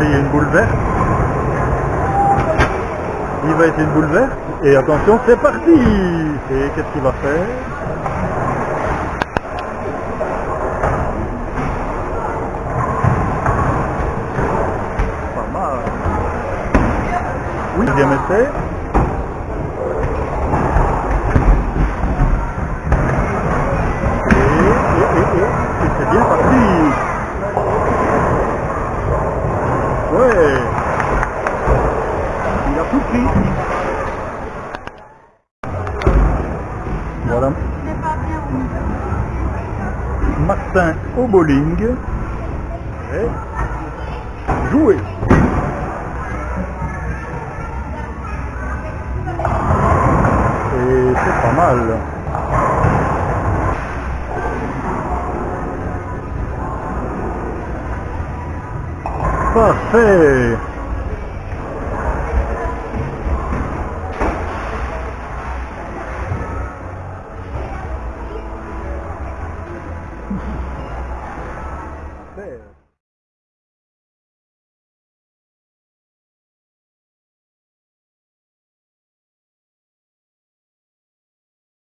essayer une boule verte. Il va essayer une boule verte. Et attention, c'est parti Et qu'est-ce qu'il va faire? Pas mal. Oui, deuxième. Ouais Il a tout pris Voilà Martin au bowling. Jouer. Et c'est pas mal. passé Yeah.